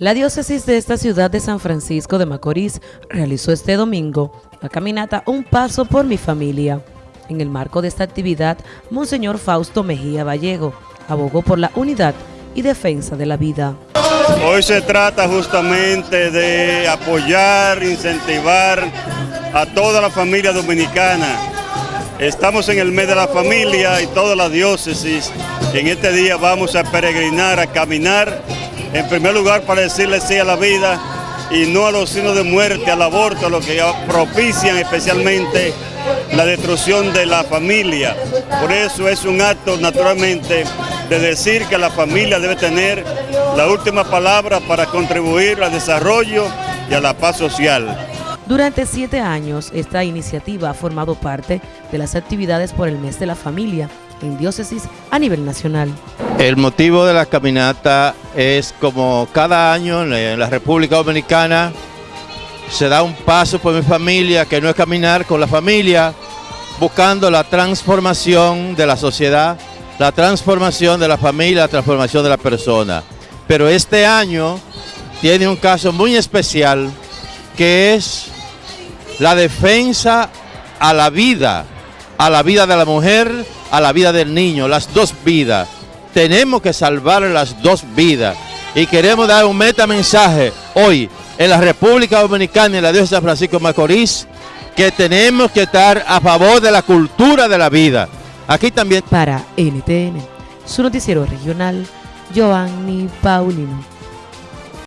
La diócesis de esta ciudad de San Francisco de Macorís realizó este domingo la caminata Un Paso por mi Familia. En el marco de esta actividad, Monseñor Fausto Mejía Vallego abogó por la unidad y defensa de la vida. Hoy se trata justamente de apoyar, incentivar a toda la familia dominicana. Estamos en el mes de la familia y toda la diócesis. En este día vamos a peregrinar, a caminar en primer lugar para decirle sí a la vida y no a los signos de muerte, al aborto, a lo que propician especialmente la destrucción de la familia. Por eso es un acto naturalmente de decir que la familia debe tener la última palabra para contribuir al desarrollo y a la paz social. Durante siete años, esta iniciativa ha formado parte de las actividades por el mes de la familia en diócesis a nivel nacional. El motivo de la caminata es como cada año en la República Dominicana se da un paso por mi familia, que no es caminar con la familia, buscando la transformación de la sociedad, la transformación de la familia, la transformación de la persona. Pero este año tiene un caso muy especial, que es la defensa a la vida, a la vida de la mujer, a la vida del niño, las dos vidas. Tenemos que salvar las dos vidas. Y queremos dar un meta mensaje hoy en la República Dominicana y en la Dios de San Francisco Macorís, que tenemos que estar a favor de la cultura de la vida. Aquí también. Para NTN, su noticiero regional, Giovanni Paulino.